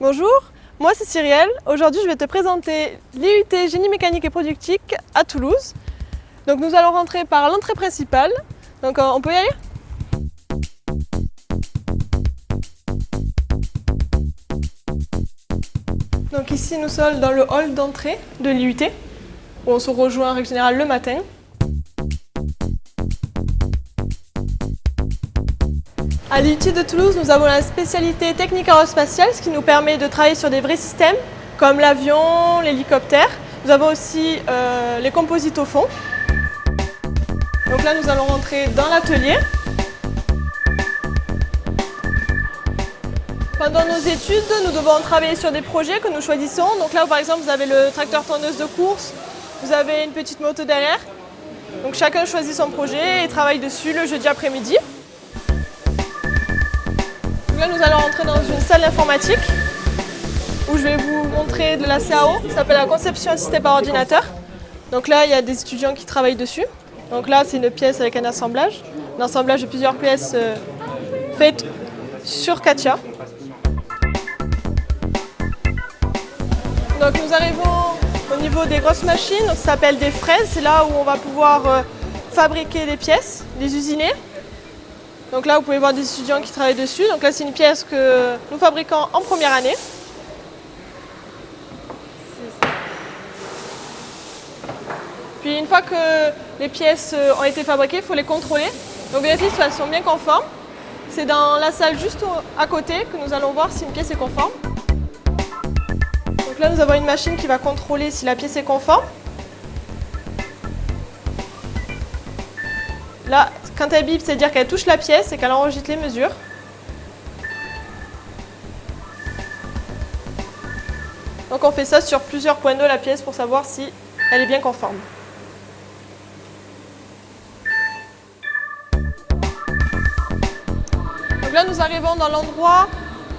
Bonjour, moi c'est Cyrielle. Aujourd'hui je vais te présenter l'IUT Génie mécanique et productique à Toulouse. Donc nous allons rentrer par l'entrée principale. Donc euh, on peut y aller? Donc ici nous sommes dans le hall d'entrée de l'IUT où on se rejoint en règle générale le matin. À l'IUT de Toulouse, nous avons la spécialité technique aérospatiale, ce qui nous permet de travailler sur des vrais systèmes comme l'avion, l'hélicoptère. Nous avons aussi euh, les composites au fond. Donc là, nous allons rentrer dans l'atelier. Pendant nos études, nous devons travailler sur des projets que nous choisissons. Donc là, par exemple, vous avez le tracteur tonneuse de course, vous avez une petite moto derrière. Donc chacun choisit son projet et travaille dessus le jeudi après-midi. Là, nous allons entrer dans une salle d'informatique où je vais vous montrer de la CAO, ça s'appelle la conception assistée par ordinateur. Donc là, il y a des étudiants qui travaillent dessus. Donc là, c'est une pièce avec un assemblage, un assemblage de plusieurs pièces euh, faites sur Katia. Donc nous arrivons au niveau des grosses machines, ça s'appelle des fraises, c'est là où on va pouvoir euh, fabriquer des pièces, les usiner. Donc là, vous pouvez voir des étudiants qui travaillent dessus. Donc là, c'est une pièce que nous fabriquons en première année. Puis une fois que les pièces euh, ont été fabriquées, il faut les contrôler. Donc vérifier si elles sont bien conformes. C'est dans la salle juste à côté que nous allons voir si une pièce est conforme. Donc là, nous avons une machine qui va contrôler si la pièce est conforme. Là, quand elle bip, c'est-à-dire qu'elle touche la pièce et qu'elle enregistre les mesures. Donc on fait ça sur plusieurs points de la pièce pour savoir si elle est bien conforme. Donc là, nous arrivons dans l'endroit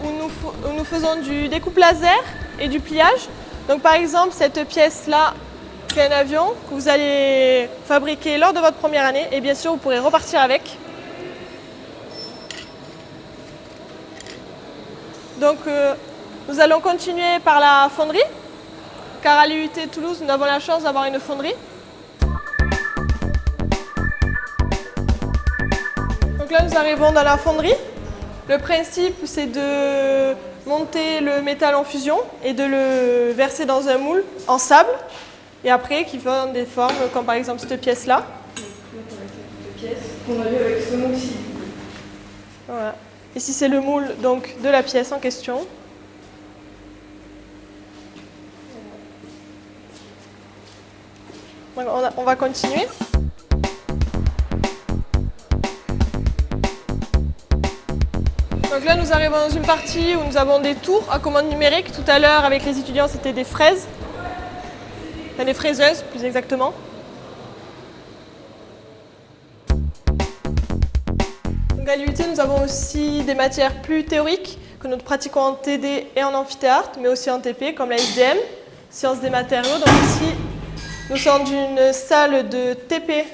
où nous, où nous faisons du découpe laser et du pliage. Donc par exemple, cette pièce-là, un avion que vous allez fabriquer lors de votre première année et bien sûr vous pourrez repartir avec. Donc euh, nous allons continuer par la fonderie car à l'IUT Toulouse nous avons la chance d'avoir une fonderie. Donc là nous arrivons dans la fonderie. Le principe c'est de monter le métal en fusion et de le verser dans un moule en sable et après qui font des formes comme par exemple cette pièce-là. qu'on a vu avec ce moule-ci. Voilà. Ici c'est le moule donc, de la pièce en question. on va continuer. Donc là nous arrivons dans une partie où nous avons des tours à commande numérique. Tout à l'heure avec les étudiants c'était des fraises les fraiseuses plus exactement. Donc à l'UT, nous avons aussi des matières plus théoriques que nous pratiquons en TD et en amphithéâtre, mais aussi en TP, comme la SDM, sciences des matériaux. Donc ici, nous sommes d'une salle de TP,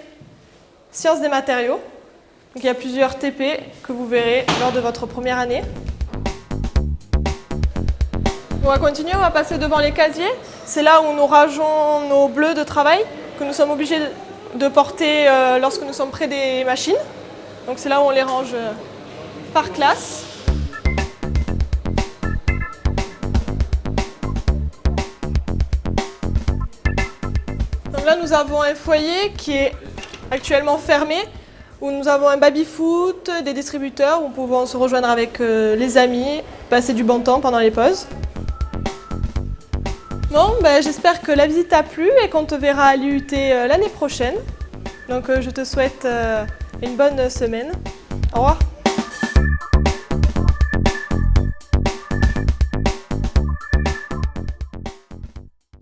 sciences des matériaux. Donc il y a plusieurs TP que vous verrez lors de votre première année. On va continuer, on va passer devant les casiers. C'est là où nous rageons nos bleus de travail que nous sommes obligés de porter euh, lorsque nous sommes près des machines. Donc c'est là où on les range euh, par classe. Donc là nous avons un foyer qui est actuellement fermé où nous avons un baby-foot, des distributeurs où nous pouvons se rejoindre avec euh, les amis, passer du bon temps pendant les pauses. Bon, ben, j'espère que la visite t'a plu et qu'on te verra à l'IUT euh, l'année prochaine. Donc euh, je te souhaite euh, une bonne semaine. Au revoir.